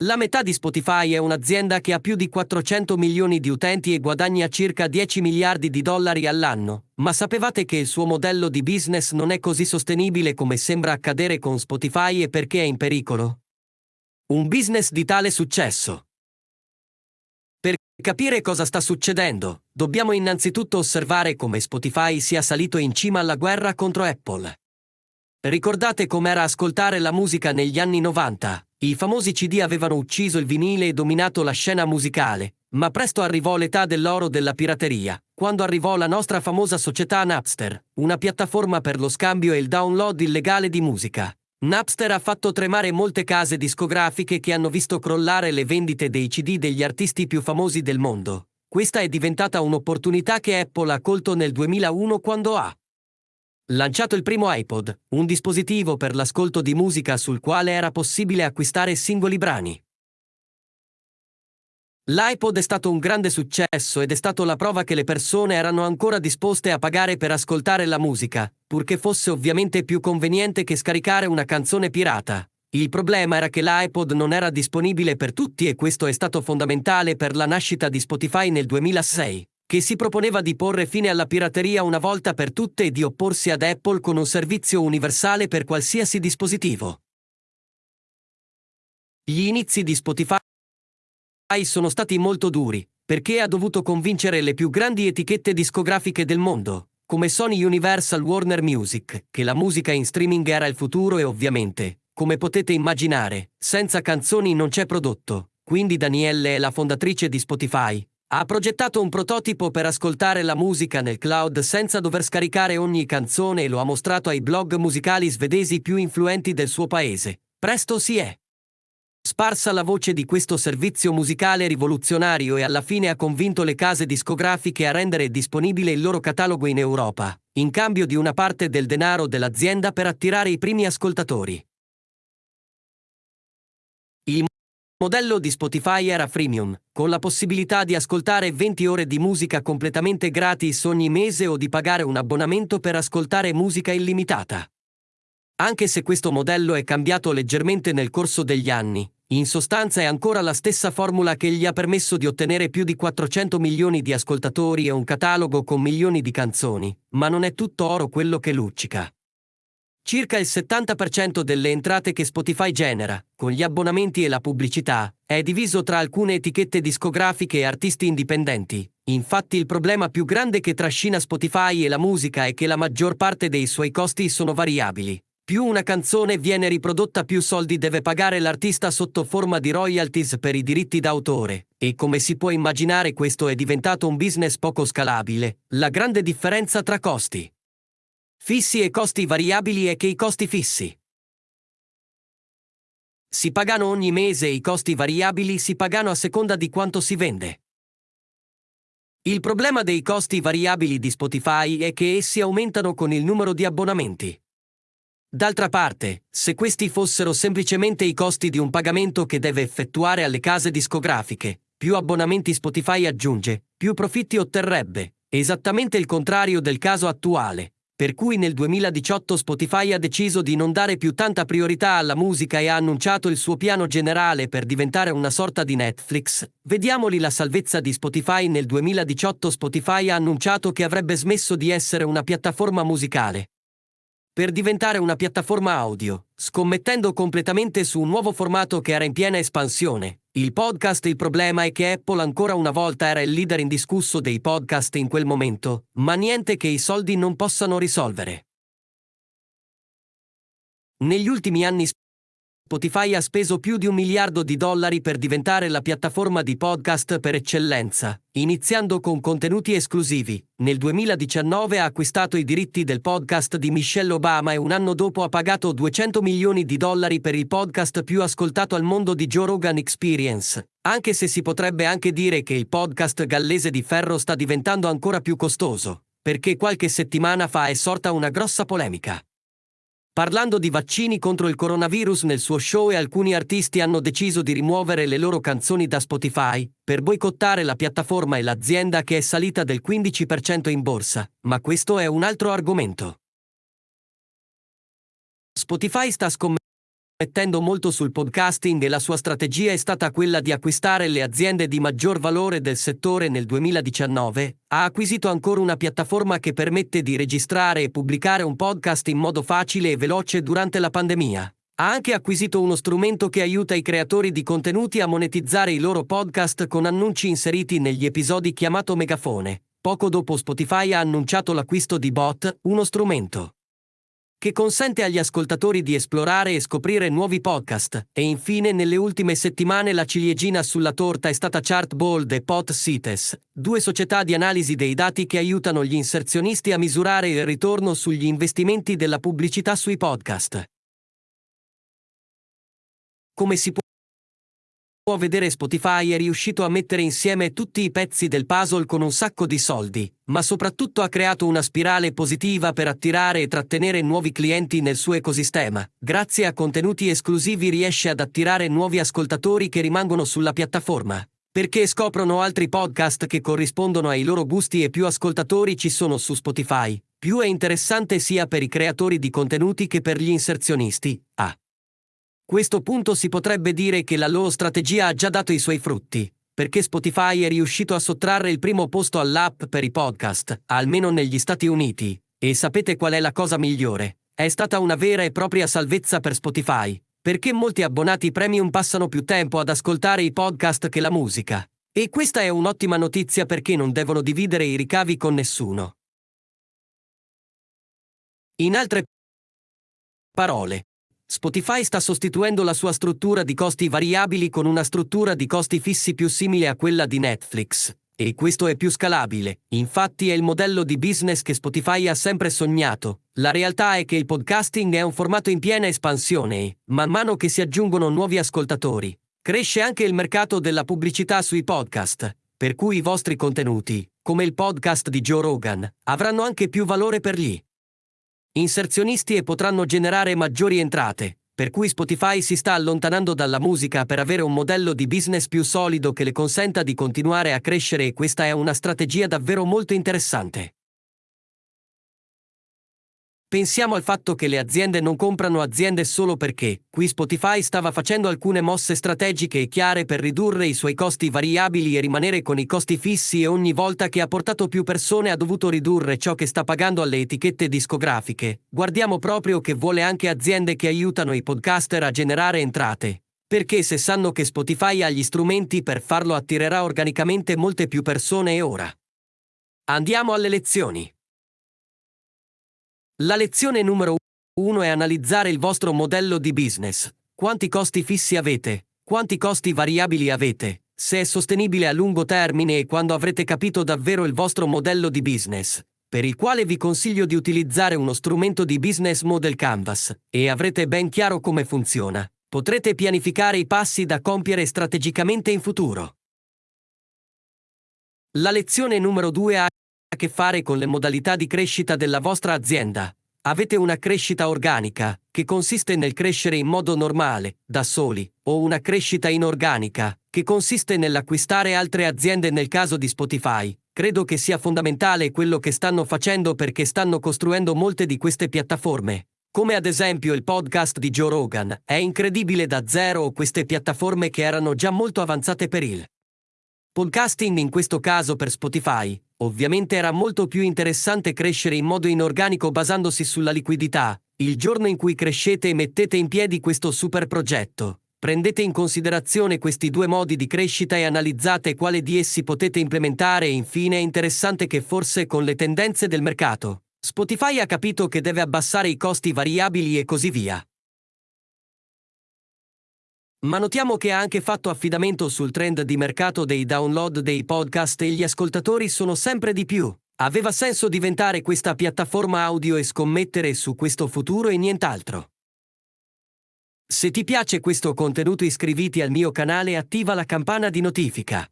La metà di Spotify è un'azienda che ha più di 400 milioni di utenti e guadagna circa 10 miliardi di dollari all'anno, ma sapevate che il suo modello di business non è così sostenibile come sembra accadere con Spotify e perché è in pericolo? Un business di tale successo. Per capire cosa sta succedendo, dobbiamo innanzitutto osservare come Spotify sia salito in cima alla guerra contro Apple. Ricordate com'era ascoltare la musica negli anni 90? I famosi CD avevano ucciso il vinile e dominato la scena musicale, ma presto arrivò l'età dell'oro della pirateria, quando arrivò la nostra famosa società Napster, una piattaforma per lo scambio e il download illegale di musica. Napster ha fatto tremare molte case discografiche che hanno visto crollare le vendite dei CD degli artisti più famosi del mondo. Questa è diventata un'opportunità che Apple ha colto nel 2001 quando ha lanciato il primo iPod, un dispositivo per l'ascolto di musica sul quale era possibile acquistare singoli brani. L'iPod è stato un grande successo ed è stato la prova che le persone erano ancora disposte a pagare per ascoltare la musica, purché fosse ovviamente più conveniente che scaricare una canzone pirata. Il problema era che l'iPod non era disponibile per tutti e questo è stato fondamentale per la nascita di Spotify nel 2006 che si proponeva di porre fine alla pirateria una volta per tutte e di opporsi ad Apple con un servizio universale per qualsiasi dispositivo. Gli inizi di Spotify sono stati molto duri, perché ha dovuto convincere le più grandi etichette discografiche del mondo, come Sony Universal Warner Music, che la musica in streaming era il futuro e ovviamente, come potete immaginare, senza canzoni non c'è prodotto, quindi Danielle è la fondatrice di Spotify, ha progettato un prototipo per ascoltare la musica nel cloud senza dover scaricare ogni canzone e lo ha mostrato ai blog musicali svedesi più influenti del suo paese. Presto si è sparsa la voce di questo servizio musicale rivoluzionario e alla fine ha convinto le case discografiche a rendere disponibile il loro catalogo in Europa, in cambio di una parte del denaro dell'azienda per attirare i primi ascoltatori. Il modello di Spotify era freemium, con la possibilità di ascoltare 20 ore di musica completamente gratis ogni mese o di pagare un abbonamento per ascoltare musica illimitata. Anche se questo modello è cambiato leggermente nel corso degli anni, in sostanza è ancora la stessa formula che gli ha permesso di ottenere più di 400 milioni di ascoltatori e un catalogo con milioni di canzoni, ma non è tutto oro quello che luccica. Circa il 70% delle entrate che Spotify genera, con gli abbonamenti e la pubblicità, è diviso tra alcune etichette discografiche e artisti indipendenti. Infatti il problema più grande che trascina Spotify e la musica è che la maggior parte dei suoi costi sono variabili. Più una canzone viene riprodotta più soldi deve pagare l'artista sotto forma di royalties per i diritti d'autore, e come si può immaginare questo è diventato un business poco scalabile. La grande differenza tra costi Fissi e costi variabili è che i costi fissi si pagano ogni mese e i costi variabili si pagano a seconda di quanto si vende. Il problema dei costi variabili di Spotify è che essi aumentano con il numero di abbonamenti. D'altra parte, se questi fossero semplicemente i costi di un pagamento che deve effettuare alle case discografiche, più abbonamenti Spotify aggiunge, più profitti otterrebbe, esattamente il contrario del caso attuale, per cui nel 2018 Spotify ha deciso di non dare più tanta priorità alla musica e ha annunciato il suo piano generale per diventare una sorta di Netflix. Vediamoli la salvezza di Spotify. Nel 2018 Spotify ha annunciato che avrebbe smesso di essere una piattaforma musicale per diventare una piattaforma audio, scommettendo completamente su un nuovo formato che era in piena espansione, il podcast il problema è che Apple ancora una volta era il leader indiscusso dei podcast in quel momento, ma niente che i soldi non possano risolvere. Negli ultimi anni Spotify ha speso più di un miliardo di dollari per diventare la piattaforma di podcast per eccellenza, iniziando con contenuti esclusivi. Nel 2019 ha acquistato i diritti del podcast di Michelle Obama e un anno dopo ha pagato 200 milioni di dollari per il podcast più ascoltato al mondo di Joe Rogan Experience, anche se si potrebbe anche dire che il podcast gallese di ferro sta diventando ancora più costoso, perché qualche settimana fa è sorta una grossa polemica. Parlando di vaccini contro il coronavirus nel suo show e alcuni artisti hanno deciso di rimuovere le loro canzoni da Spotify per boicottare la piattaforma e l'azienda che è salita del 15% in borsa, ma questo è un altro argomento. Spotify sta scommettendo mettendo molto sul podcasting e la sua strategia è stata quella di acquistare le aziende di maggior valore del settore nel 2019, ha acquisito ancora una piattaforma che permette di registrare e pubblicare un podcast in modo facile e veloce durante la pandemia. Ha anche acquisito uno strumento che aiuta i creatori di contenuti a monetizzare i loro podcast con annunci inseriti negli episodi chiamato Megafone. Poco dopo Spotify ha annunciato l'acquisto di Bot, uno strumento che consente agli ascoltatori di esplorare e scoprire nuovi podcast. E infine, nelle ultime settimane la ciliegina sulla torta è stata Chartbold e PodCites, due società di analisi dei dati che aiutano gli inserzionisti a misurare il ritorno sugli investimenti della pubblicità sui podcast. Come si può può vedere Spotify è riuscito a mettere insieme tutti i pezzi del puzzle con un sacco di soldi, ma soprattutto ha creato una spirale positiva per attirare e trattenere nuovi clienti nel suo ecosistema. Grazie a contenuti esclusivi riesce ad attirare nuovi ascoltatori che rimangono sulla piattaforma. Perché scoprono altri podcast che corrispondono ai loro gusti e più ascoltatori ci sono su Spotify, più è interessante sia per i creatori di contenuti che per gli inserzionisti. A questo punto si potrebbe dire che la loro strategia ha già dato i suoi frutti, perché Spotify è riuscito a sottrarre il primo posto all'app per i podcast, almeno negli Stati Uniti. E sapete qual è la cosa migliore? È stata una vera e propria salvezza per Spotify, perché molti abbonati premium passano più tempo ad ascoltare i podcast che la musica. E questa è un'ottima notizia perché non devono dividere i ricavi con nessuno. In altre parole, Spotify sta sostituendo la sua struttura di costi variabili con una struttura di costi fissi più simile a quella di Netflix. E questo è più scalabile, infatti è il modello di business che Spotify ha sempre sognato. La realtà è che il podcasting è un formato in piena espansione e, man mano che si aggiungono nuovi ascoltatori, cresce anche il mercato della pubblicità sui podcast, per cui i vostri contenuti, come il podcast di Joe Rogan, avranno anche più valore per gli inserzionisti e potranno generare maggiori entrate, per cui Spotify si sta allontanando dalla musica per avere un modello di business più solido che le consenta di continuare a crescere e questa è una strategia davvero molto interessante. Pensiamo al fatto che le aziende non comprano aziende solo perché, qui Spotify stava facendo alcune mosse strategiche e chiare per ridurre i suoi costi variabili e rimanere con i costi fissi e ogni volta che ha portato più persone ha dovuto ridurre ciò che sta pagando alle etichette discografiche. Guardiamo proprio che vuole anche aziende che aiutano i podcaster a generare entrate. Perché se sanno che Spotify ha gli strumenti per farlo attirerà organicamente molte più persone e ora. Andiamo alle lezioni. La lezione numero 1 è analizzare il vostro modello di business. Quanti costi fissi avete? Quanti costi variabili avete? Se è sostenibile a lungo termine e quando avrete capito davvero il vostro modello di business, per il quale vi consiglio di utilizzare uno strumento di business model Canvas, e avrete ben chiaro come funziona, potrete pianificare i passi da compiere strategicamente in futuro. La lezione numero 2 ha che fare con le modalità di crescita della vostra azienda. Avete una crescita organica, che consiste nel crescere in modo normale, da soli, o una crescita inorganica, che consiste nell'acquistare altre aziende nel caso di Spotify. Credo che sia fondamentale quello che stanno facendo perché stanno costruendo molte di queste piattaforme. Come ad esempio il podcast di Joe Rogan, è incredibile da zero queste piattaforme che erano già molto avanzate per il podcasting in questo caso per Spotify, Ovviamente era molto più interessante crescere in modo inorganico basandosi sulla liquidità. Il giorno in cui crescete e mettete in piedi questo super progetto, prendete in considerazione questi due modi di crescita e analizzate quale di essi potete implementare e infine è interessante che forse con le tendenze del mercato, Spotify ha capito che deve abbassare i costi variabili e così via. Ma notiamo che ha anche fatto affidamento sul trend di mercato dei download dei podcast e gli ascoltatori sono sempre di più. Aveva senso diventare questa piattaforma audio e scommettere su questo futuro e nient'altro. Se ti piace questo contenuto iscriviti al mio canale e attiva la campana di notifica.